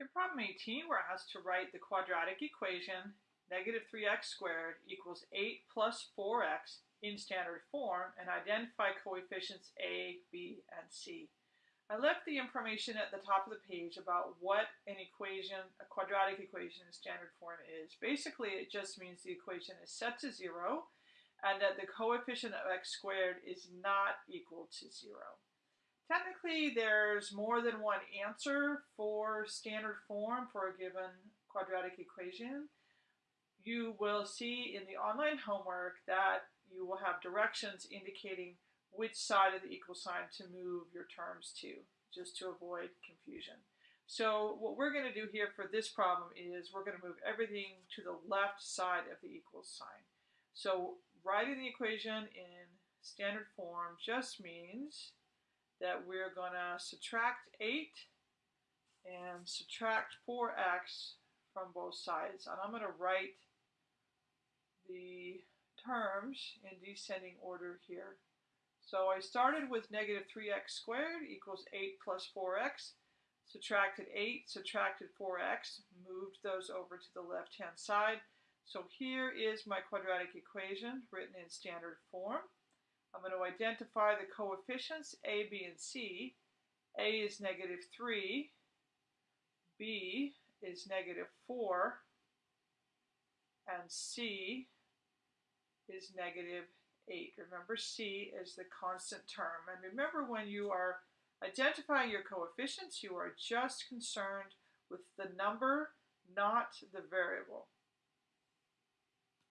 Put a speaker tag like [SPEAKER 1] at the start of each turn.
[SPEAKER 1] In problem 18, we're asked to write the quadratic equation negative 3x squared equals 8 plus 4x in standard form and identify coefficients a, b, and c. I left the information at the top of the page about what an equation, a quadratic equation in standard form is. Basically, it just means the equation is set to zero and that the coefficient of x squared is not equal to zero. Technically, there's more than one answer for standard form for a given quadratic equation. You will see in the online homework that you will have directions indicating which side of the equal sign to move your terms to, just to avoid confusion. So what we're going to do here for this problem is we're going to move everything to the left side of the equals sign. So writing the equation in standard form just means that we're going to subtract 8 and subtract 4x from both sides. And I'm going to write the terms in descending order here. So I started with negative 3x squared equals 8 plus 4x, subtracted 8, subtracted 4x, moved those over to the left-hand side. So here is my quadratic equation written in standard form. I'm going to identify the coefficients a, b, and c. a is negative 3, b is negative 4, and c is negative 8. Remember, c is the constant term. And remember, when you are identifying your coefficients, you are just concerned with the number, not the variable.